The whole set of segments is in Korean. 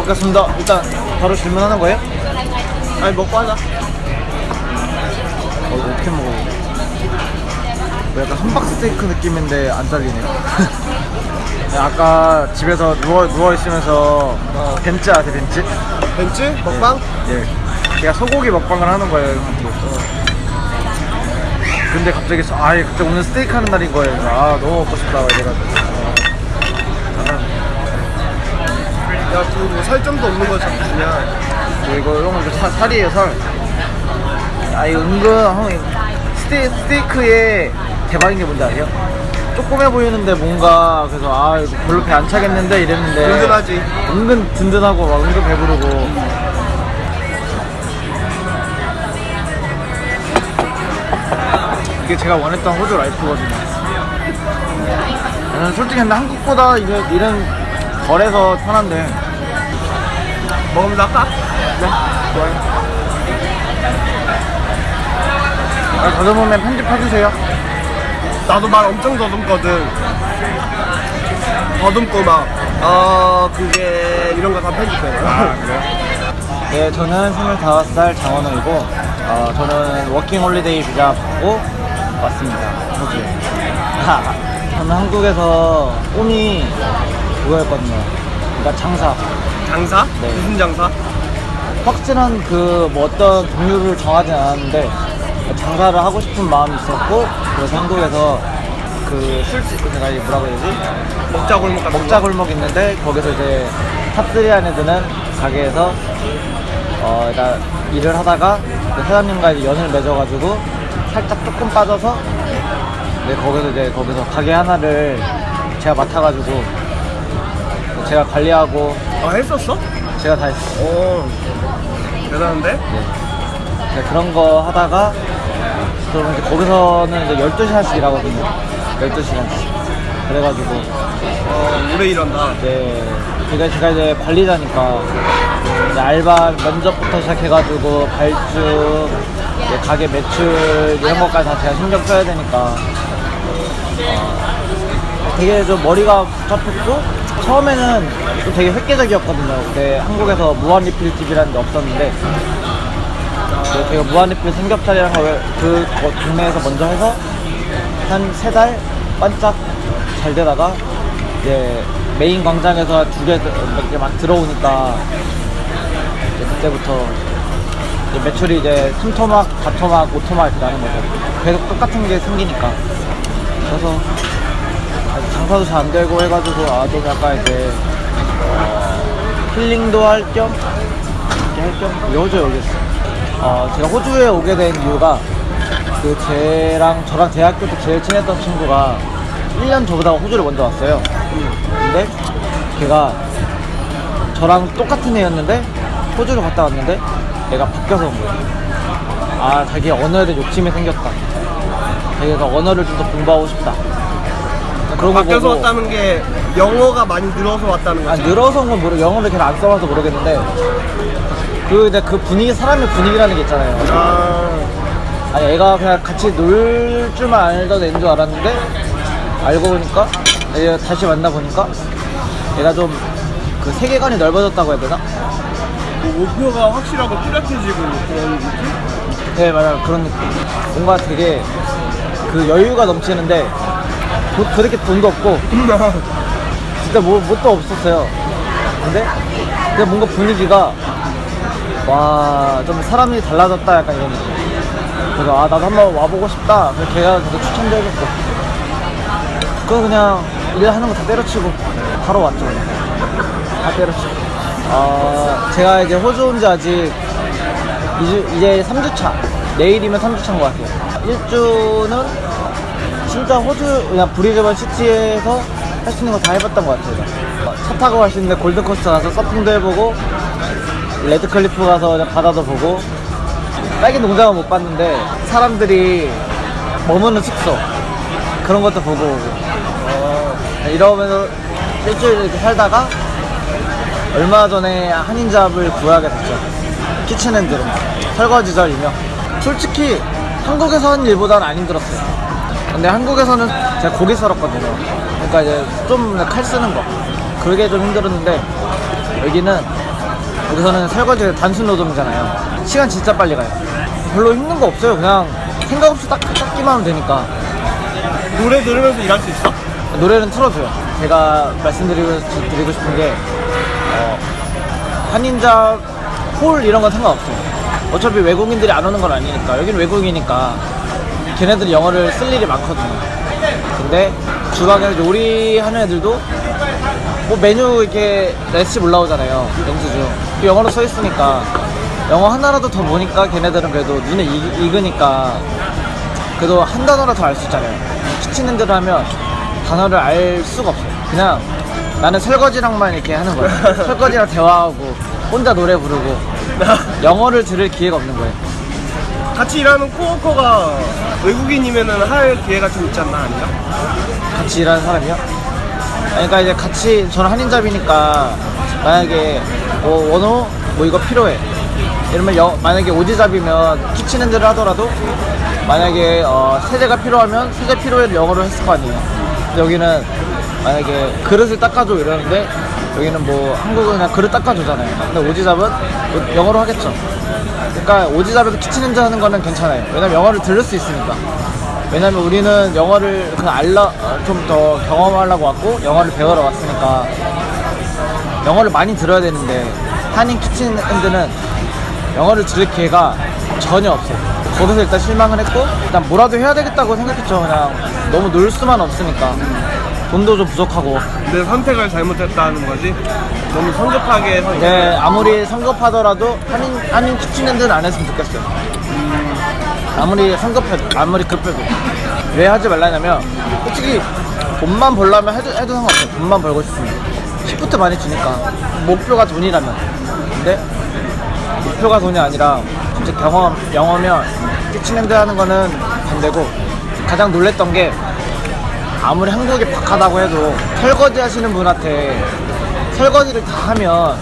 먹겠습니다. 일단 바로 질문하는 거예요? 아니 먹고 하자 어, 이거 어떻게 먹어요? 뭐 약간 함박 스테이크 느낌인데 안 잘리네요. 네, 아까 집에서 누워 누워 있으면서 어, 벤츠 아세요 벤츠? 벤츠? 먹방? 예. 제가 소고기 먹방을 하는 거예요. 형한테. 근데 갑자기 저- 아 갑자기 오늘 스테이크 하는 날인 거예요. 아 너무 먹고 싶다 이래가지고. 없는 거 주냐? 저 이거 형 이거 살- 살이에요 살. 아 이거 은근 형 스테, 스테이크의 대박인 게 뭔지 아세요? 조그매 보이는데 뭔가 그래서 아 이거 별로 배 안 차겠는데? 이랬는데 든든하지. 은근 든든하고 막 은근 배부르고. 이게 제가 원했던 호주 라이프거든요. 저는 솔직히 근데 한국보다 이게 이런 덜해서 편한데 먹으면 할까? 네 좋아요. 아, 더듬으면 편집해주세요. 나도 말 엄청 더듬거든. 더듬고 막 어, 그게 이런 거 다 편집해 아 그래요? 네 저는 25살 장원호이고 어, 저는 working holiday 비자 받고 왔습니다. 호주에 아, 저는 한국에서 꿈이 그거였거든요. 그러니까 장사 장사? 네. 무슨 장사? 확실한 그 뭐 어떤 종류를 정하진 않았는데 장사를 하고 싶은 마음이 있었고 그래서 한국에서 그 술집 내가 이게 뭐라고 해야 되지? 먹자 골목 같은 먹자 골목 있는데 거기서 이제 top 3 안에 드는 가게에서 어 일단 일을 하다가 그 사장님과 이제 연을 맺어가지고 살짝 조금 빠져서 네 거기서 이제 거기서 가게 하나를 제가 맡아가지고 제가 관리하고 거. 아 했었어? 제가 다 했어요. 오 대단한데? 네. 네, 그런 거 하다가 그러면 이제 거기서는 이제 12시간씩 일하거든요. 12시간씩. 그래가지고 어 오래 일한다 이제 제가, 제가 이제 관리자니까 이제 알바 면접부터 시작해가지고 발주, 가게 매출 이런 것까지 다 제가 신경 써야 되니까 어, 되게 좀 머리가 복잡했고 처음에는 좀 되게 획기적이었거든요. 그때 한국에서 무한 리필 집이라는 게 없었는데 네, 제가 무한리필 삼겹살이랑 그 거- 동네에서 먼저 해서 한 세 달 반짝 잘 되다가 이제 메인 광장에서 두개몇개 막 들어오니까 이제 그때부터 이제 매출이 이제 3토막, 4토막, 5토막 이렇게 나는 거죠. 계속 똑같은 게 생기니까. 그래서 장사도 잘 안 되고 해가지고 아 좀 약간 이제 어, 힐링도 할 겸 이렇게 할겸 여주 여기 있어. 어, 제가 호주에 오게 된 이유가 그 쟤랑 저랑 대학교 때 제일 친했던 친구가 1년 저보다 호주를 먼저 왔어요. 근데 걔가 저랑 똑같은 애였는데 호주를 갔다 왔는데 얘가 바뀌어서 온 거예요. 아, 자기 언어에 대한 욕심이 생겼다. 자기가 언어를 좀 더 공부하고 싶다. 그런 거 바뀌어서 보고 왔다는 게 영어가 많이 늘어서 왔다는 아, 거지 늘어서 온건 모르 영어를 걔는 안 써봐서 모르겠는데 그 이제 그 분위기 사람의 분위기라는 게 있잖아요. 아 아니 애가 그냥 같이 놀 줄만 알던 애인 줄 알았는데 알고 보니까 얘 다시 만나 보니까 얘가 좀 그 세계관이 넓어졌다고 해야 되나? 뭐 목표가 확실하고 뚜렷해지고 그런 느낌? 네 맞아요 그런 느낌 뭔가 되게 그 여유가 넘치는데 돈, 그렇게 돈도 없고 진짜 뭐, 뭣도 없었어요. 근데 근데 뭔가 분위기가 와 좀 사람이 달라졌다 약간 이런 느낌. 그래서 아 나도 한번 와보고 싶다. 그래서 걔가 계속 추천도 해줬고. 그거 그냥 일하는 거 다 때려치고 바로 왔죠. 그냥 다 때려치고. 어, 제가 이제 호주 온 지 아직 2주, 이제 3주차. 내일이면 3주차인 것 같아요. 1주는 진짜 호주 그냥 브리즈번 city에서 할 수 있는 거 다 해봤던 것 같아요. 어, 차 타고 갈 수 있는데 골드코스트 가서 서핑도 해보고 레드클리프 가서 그냥 바다도 보고. 딸기 농장은 못 봤는데 사람들이 머무는 숙소 그런 것도 보고 오고. 어, 이러면서 일주일 이렇게 살다가 얼마 전에 한인 job을 구하게 됐죠. kitchen hand로. 설거지절 이며 솔직히 한국에서 하는 일보다는 안 힘들었어요 근데 한국에서는 제가 고기 썰었거든요 그러니까 이제 좀 칼 쓰는 거 그게 좀 힘들었는데 여기는 여기서는 설거지 단순 노동이잖아요. 시간 진짜 빨리 가요. 별로 힘든 거 없어요. 그냥 생각 없이 딱 닦기만 하면 되니까. 노래 들으면서 일할 수 있어? 노래는 틀어줘요. 제가 말씀드리고 드리고 싶은 게 어, 한인 job 홀 이런 건 상관없어요. 어차피 외국인들이 안 오는 건 아니니까 여기는 외국이니까 걔네들이 영어를 쓸 일이 많거든요. 근데 주방에 요리하는 애들도 뭐 메뉴 이렇게 레시피 올라오잖아요. 영수증 그 영어로 써 있으니까 영어 하나라도 더 보니까 걔네들은 그래도 눈에 익, 익으니까 그래도 한 단어라 더 알 수 있잖아요. kitchen hand를 하면 단어를 알 수가 없어요. 그냥 나는 설거지랑만 이렇게 하는 거예요. 설거지랑 대화하고 혼자 노래 부르고 영어를 들을 기회가 없는 거예요. 같이 일하는 코워커가 외국인이면은 할 기회가 좀 있지 않나 아니야? 같이 일하는 사람이요? 그러니까 이제 같이 저는 한인잡이니까 만약에 뭐 원호 뭐 이거 필요해 이러면 여, 만약에 오지잡이면 키친핸드를 하더라도 만약에 어, 세제가 필요하면 세제 필요해 영어로 했을 거 아니에요 여기는 만약에 그릇을 닦아줘 이러는데 여기는 뭐 한국은 그냥 그릇 닦아주잖아요. 근데 Aussie job은 뭐 영어로 하겠죠. 그러니까 Aussie job에서 kitchen hand 하는 거는 괜찮아요. 왜냐면 영어를 들을 수 있으니까. 왜냐면 우리는 영어를 그냥 알라 좀 더 경험하려고 왔고 영어를 배우러 왔으니까 영어를 많이 들어야 되는데 한인 kitchen hand는 영어를 들을 기회가 전혀 없어요. 거기서 일단 실망을 했고 일단 뭐라도 해야 되겠다고 생각했죠. 그냥 너무 놀 수만 없으니까 돈도 좀 부족하고 내 선택을 잘못했다는 거지? 너무 성급하게 선 네, 아무리 성급하더라도 한인 한인 키친핸드는 안 했으면 좋겠어 요. 아무리 성급해도 아무리 급해도 왜 하지 말라냐면 솔직히 돈만 벌려면 해도, 해도 상관없어 요. 돈만 벌고 싶으면 shift 많이 주니까 목표가 돈이라면 근데 목표가 돈이 아니라 진짜 경험 영어면 kitchen hand 하는 거는 반대고 가장 놀랬던 게 아무리 한국이 박하다고 해도 설거지 하시는 분한테 설거지를 다 하면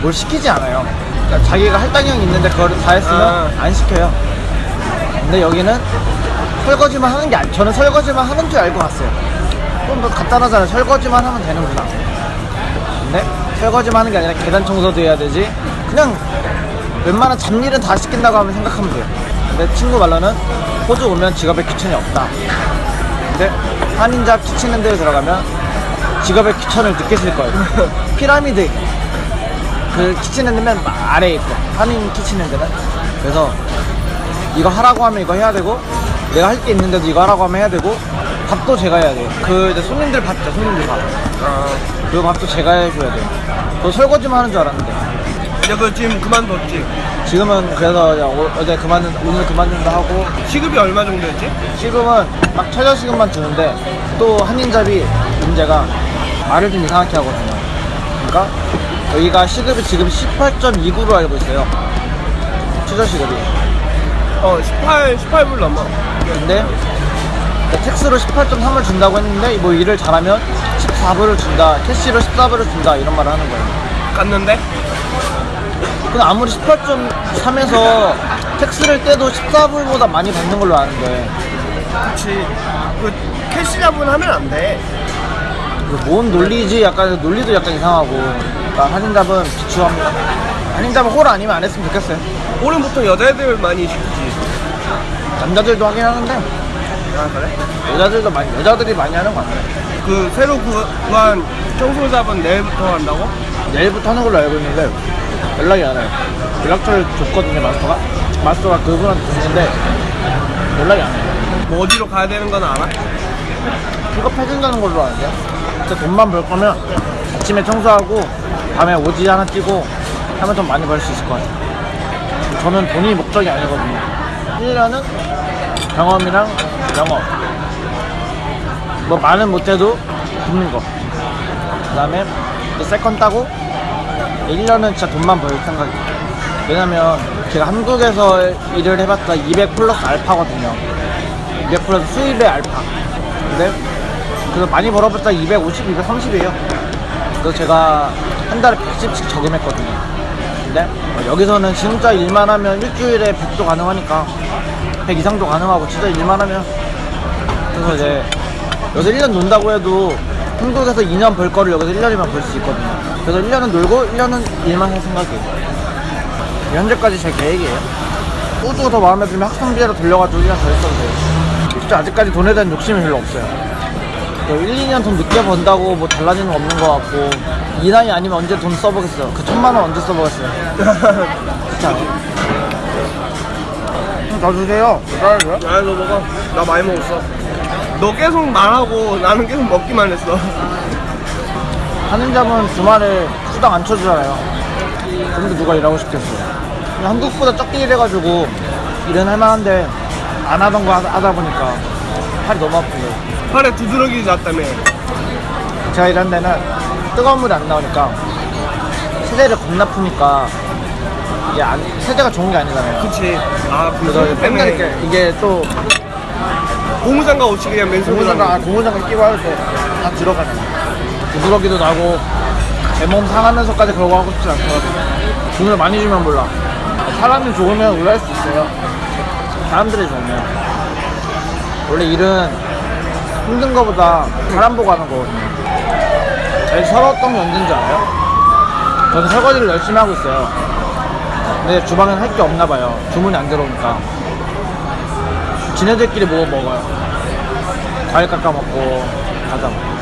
뭘 시키지 않아요. 그러니까 자기가 할당량이 있는데 그거를 다 했으면 아. 안 시켜요. 근데 여기는 설거지만 하는 게 아니, 저는 설거지만 하는 줄 알고 갔어요. 그럼 뭐 간단하잖아요. 설거지만 하면 되는구나. 근데 설거지만 하는 게 아니라 계단 청소도 해야 되지. 그냥 웬만한 잡일은 다 시킨다고 하면 생각하면 돼요. 근데 친구 말로는 호주 오면 직업에 귀천이 없다. 근데 한인 job kitchen hand에 들어가면 직업의 귀천을 느끼실 거예요. 피라미드 그 kitchen hand면 아래에 있고 한인 kitchen hand는 그래서 이거 하라고 하면 이거 해야 되고 내가 할 게 있는데도 이거 하라고 하면 해야 되고 밥도 제가 해야 돼요. 그 이제 손님들 밥죠 손님들 밥. 아, 그 밥도 제가 해줘야 돼요. 저 설거지만 하는 줄 알았는데 야, 그 지금 그만뒀지? 지금은 그래서 그냥 오- 어제 그만둔 오늘 그만둔다 하고 시급이 얼마 정도였지? 지금은 막 최저 시급만 주는데 또 한인잡이 문제가 말을 좀 이상하게 하거든요. 그러니까 여기가 시급이 지금 18.29로 알고 있어요. 최저 시급이. 어, 18, 18불 넘어. 근데 tax로 18.3을 준다고 했는데 뭐 일을 잘하면 14불을 준다, cash로 14불을 준다 이런 말을 하는 거예요. 깠는데? 근데 아무리 18.3에서 tax를 떼도 14불보다 많이 받는 걸로 아는데 그치. 그, cash job은 하면 안 돼. 그뭔 논리지 약간 논리도 약간 이상하고 그러니까 한인 job은 비추합니다 한인답은 홀 아니면 안 했으면 좋겠어요 올해 보통 여자애들 많이 시키지. 남자들도 하긴 하는데 아, 그래? 여자들도 많이 여자들이 많이 하는 것 같아요 그, 새로 구- 구한 청소잡은 내일부터 한다고? 내일부터 하는 걸로 알고 있는데 연락이 안 와요. 연락처를 줬거든요 마스터가. 마스터가 그분한테 줬는데 연락이 안 와요. 뭐 어디로 가야 되는 건 알아? 픽업해준다는 걸로 아는데 진짜 돈만 벌 거면 아침에 청소하고 밤에 Aussie 하나 뛰고 하면 좀 많이 벌 수 있을 것 같아요. 저는 돈이 목적이 아니거든요. 1년은 경험이랑 영어. 뭐 많은 못해도 붙는 거그 다음에 second 따고 1년은 진짜 돈만 벌 생각이에요. 왜냐면 제가 한국에서 일을 해봤자 200 플러스 알파거든요. 200 플러스 수입의 알파. 근데 그래서 많이 벌어봤자 250, 230이에요. 그래서 제가 한 달에 110씩 저금했거든요. 근데 어, 여기서는 진짜 일만 하면 일주일에 100도 가능하니까 100 이상도 가능하고 진짜 일만 하면. 그래서 이제 여기서 1년 논다고 해도 한국에서 2년 벌 거를 여기서 1년이면 벌 수 있거든요 그래서 1년은 놀고 1년은 일만 할 생각이에요. 현재까지 제 계획이에요. 소주가 더 마음에 들면 학생비자로 돌려가지고 1년 더 했어도 돼요. 진짜 아직까지 돈에 대한 욕심이 별로 없어요. 1, 2년 돈 늦게 번다고 뭐 달라지는 거 없는 것 같고 이 나이 아니면 언제 돈 써보겠어요. 그 천만 원 언제 써보겠어요. 진짜. 더 주세요. 아, 너 먹어. 나 많이 먹었어. 너 계속 말하고 나는 계속 먹기만 했어. 하는 잡은 주말에 수당 안 쳐주잖아요. 근데 누가 일하고 싶겠어요. 한국보다 적게 일해가지고 일은 할만한데 안 하던 거 하- 하다 보니까 팔이 너무 아프고 팔에 두드러기 났다며. 제가 일한 데는 뜨거운 물이 안 나오니까 세제를 겁나 푸니까 이게 안, 세제가 좋은 게 아니잖아요. 그치. 아, 그 그래서 맨날. 이렇게 이게 또 고무장갑 없이 그냥 맨손으로. 고무장갑, 아, 고무장갑 끼고 할때다 들어가네. 부스러기도 나고 제몸 상하면서까지 그러고 하고 싶지 않더라고요. 돈을 많이 주면 몰라. 사람이 좋으면 의뢰할 수 있어요. 사람들이 좋으면. 원래 일은 힘든 거보다 사람 보고 하는 거거든요. 제일 서러웠던 게 언제인지 알아요? 저는 설거지를 열심히 하고 있어요. 근데 주방엔 할 게 없나 봐요. 주문이 안 들어오니까. 지네들끼리 뭐 먹어요. 과일 깎아 먹고 과자 먹고.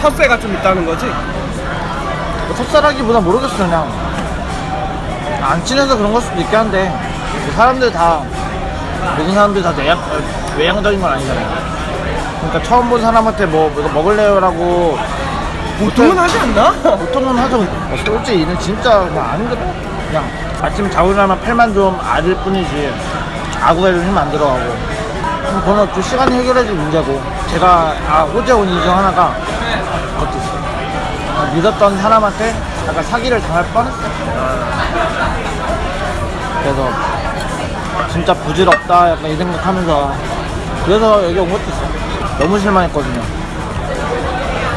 텃세가 좀 있다는 거지? 뭐 톱살하기보다 모르겠어 그냥. 안 친해서 그런 걸 수도 있긴 한데 뭐 사람들 다 모든 사람들이 다 내양, 외향적인 건 아니잖아요 그러니까 처음 본 사람한테 뭐 이거 먹을래요 라고 보통은 하지 않나? 보통은 하죠. 뭐 솔직히 일은 진짜 그냥 안 힘들어 그냥 아침 자고자면 팔만 좀 아릴 뿐이지. 아구에도 힘안 들어가고. 그럼 그건 또 시간이 해결해줄 문제고. 제가 아 호재 온 이유 중 하나가 믿었던 사람한테 약간 사기를 당할 뻔했어요 그래서 진짜 부질없다 약간 이 생각하면서 그래서 여기 온 것도 있어요. 너무 실망했거든요.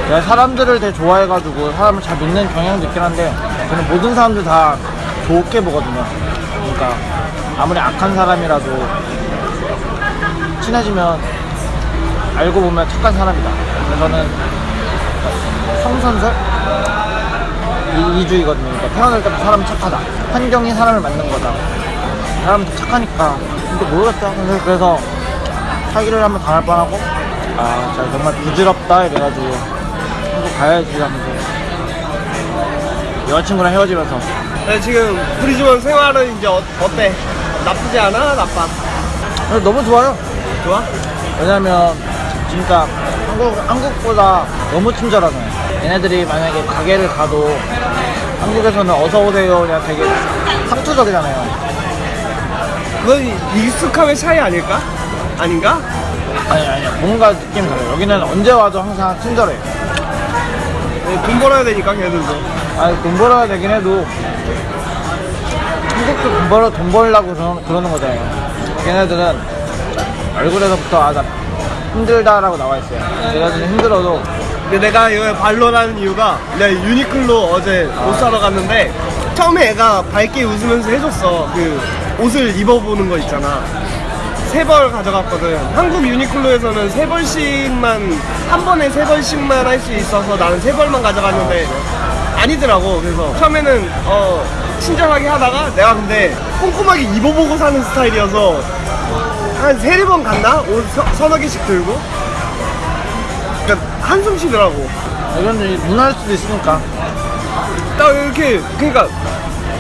내가 사람들을 되게 좋아해가지고 사람을 잘 믿는 경향도 있긴 한데 저는 모든 사람들 다 좋게 보거든요. 그러니까 아무리 악한 사람이라도 친해지면 알고 보면 착한 사람이다. 그래서 저는 성선설? 이, 이주의거든요. 그러니까 태어날 때부터 사람은 착하다. 환경이 사람을 만든 거다. 사람은 다 착하니까. 근데 모르겠다. 그래서, 그래서 사기를 한번 당할 뻔하고. 아 진짜 정말 부질없다 이래가지고. 한국 가야지 하면서. 여자친구랑 헤어지면서. 네, 지금 브리즈번 생활은 이제 어, 어때? 나쁘지 않아? 나빠? 근데 너무 좋아요. 좋아? 왜냐면 진짜 한국, 한국보다 너무 친절하잖아요 얘네들이 만약에 가게를 가도 한국에서는 어서오세요. 그냥 되게 상투적이잖아요. 그건 익숙함의 차이 아닐까? 아닌가? 아니 아니 뭔가 느낌이 달라요. 여기는 언제 와도 항상 친절해요. 네, 돈 벌어야 되니까 걔들도. 아니 돈 벌어야 되긴 해도 한국도 돈 벌어 돈 벌려고 그러, 그러는 거잖아요. 걔네들은 얼굴에서부터 아나 힘들다라고 나와 있어요. 걔네들은 힘들어도 근데 내가 이거 반론하는 이유가 내가 유니클로 어제 옷 사러 갔는데 처음에 애가 밝게 웃으면서 해줬어. 그 옷을 입어보는 거 있잖아. 세 벌 가져갔거든. 한국 유니클로에서는 세 벌씩만 한 번에 세 벌씩만 할 수 있어서 나는 세 벌만 가져갔는데 아니더라고. 그래서 처음에는 어 친절하게 하다가 내가 근데 꼼꼼하게 입어보고 사는 스타일이어서 한 세네 번 갔나? 옷 서, 서너 개씩 들고 한숨 쉬더라고. 이건 문화일 수도 있으니까 딱 이렇게 그러니까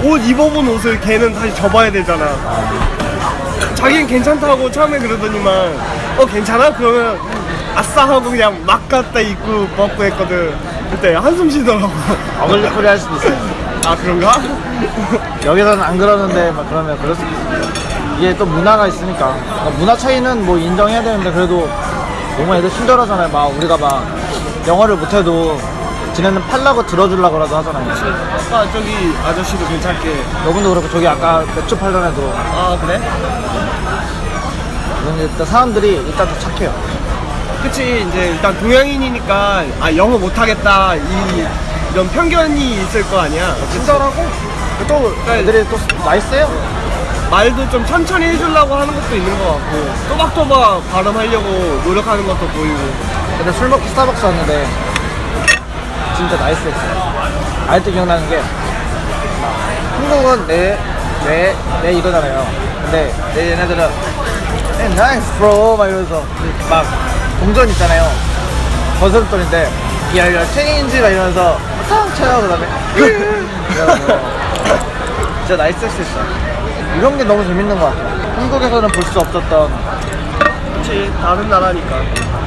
옷 입어본 옷을 걔는 다시 접어야 되잖아. 자기는 괜찮다고 처음에 그러더니만 어 괜찮아? 그러면 아싸 하고 그냥 막 갖다 입고 벗고 했거든. 그때 한숨 쉬더라고. 어글리코리 할 수도 있어요 아 그런가? 여기서는 안 그러는데 막 그러면 그럴 수도 있어요 이게 또 문화가 있으니까 문화 차이는 뭐 인정해야 되는데 그래도 너무 애들 친절하잖아요. 막 우리가 막 영어를 못해도 지네는 팔라고 들어주려고라도 하잖아요. 아까 저기 아저씨도 괜찮게. 여분도 그렇고 저기 아까 맥주 팔던 애도. 아 그래? 근데 일단 사람들이 일단 다 착해요. 그치 이제 일단 동양인이니까 아 영어 못하겠다 이 이런 편견이 있을 거 아니야. 친절하고? 또 애들이 또 나이스해요 말도 좀 천천히 해주려고 하는 것도 있는 것 같고 또박또박 발음하려고 노력하는 것도 보이고 근데 술 먹고 스타벅스 왔는데 진짜 nice했어요. 아직도 기억나는 게 한국은 네, 네, 네 이거잖아요. 근데 내 얘네들은 hey, nice bro 막 이러면서 막 동전 있잖아요. 거스름돈인데 야, 야, change 막 이러면서 탕 쳐요 그 다음에 진짜 nice 했어. 이런 게 너무 재밌는 것 같아요. 한국에서는 볼 수 없었던 그치 다른 나라니까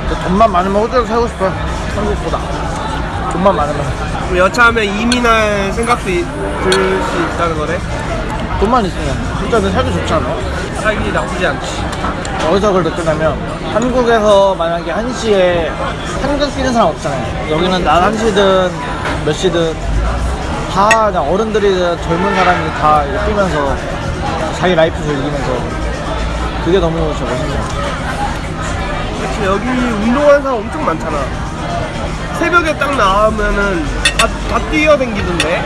저 돈만 많으면 호텔 살고 싶어요. 한국보다. 돈만 많으면. 여차하면 이민할 생각도 이- 들수 있다는 거네 돈만 있으면. 진짜 내 살기 좋지 않아? 살기 나쁘지 않지 어디서 그걸 느끼냐면 한국에서 만약에 1시에 한국 뛰는 사람 없잖아요. 여기는 낮 1시든 몇 시든 다 그냥 어른들이든 젊은 사람이 다 뛰면서 자기 라이프 즐기면서 그게 너무 진짜 멋있네요. 그치 여기 운동하는 사람 엄청 많잖아. 새벽에 딱 나오면은 다, 다 뛰어댕기던데?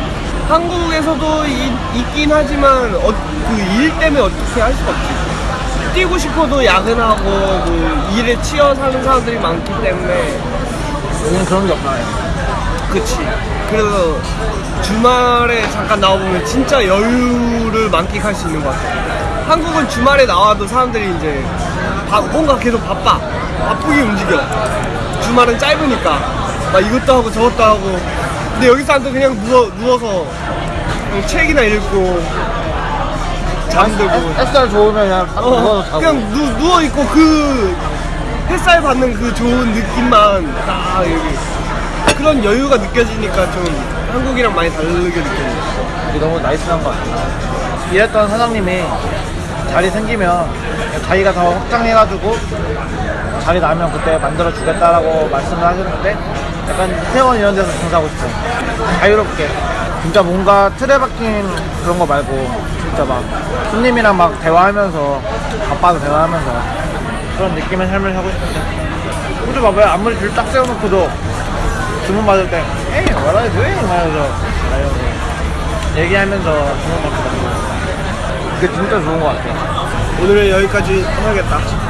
한국에서도 이- 있긴 하지만 어, 그일 때문에 어떻게 할 수가 없지. 뛰고 싶어도 야근하고 그 일에 치여 사는 사람들이 많기 때문에. 여기는 그런 게 없나요? 그치. 그래서 주말에 잠깐 나와보면 진짜 여유를 만끽할 수 있는 것 같아 한국은 주말에 나와도 사람들이 이제 바- 뭔가 계속 바빠. 바쁘게 움직여. 주말은 짧으니까. 막 이것도 하고 저것도 하고. 근데 여기 사람들 그냥 누워, 누워서 그냥 책이나 읽고 잠들고. 햇살 좋으면 그냥 딱 누워서 어, 자고. 그냥 누, 누워있고 그 햇살 받는 그 좋은 느낌만 딱 여기 그런 여유가 느껴지니까 좀 한국이랑 많이 다르게 느껴져 이게 너무 나이스한 것 같아요. 일했던 사장님이 자리 생기면 자기가 더 확장해가지고 자리 나면 그때 만들어 주겠다라고 말씀을 하셨는데 약간 회원 이런 데서 장사하고 싶어요. 자유롭게. 진짜 뭔가 틀에 박힌 그런 거 말고 진짜 막 손님이랑 막 대화하면서 바빠도 대화하면서 그런 느낌의 삶을 하고 싶은데 호주 봐봐요. 아무리 줄 딱 세워놓고도 주문 받을 때 Hey, what are you doing? 말하면서 얘기하면서 주문 받고 그게 진짜 좋은 것 같아요. 오늘은 여기까지 해야겠다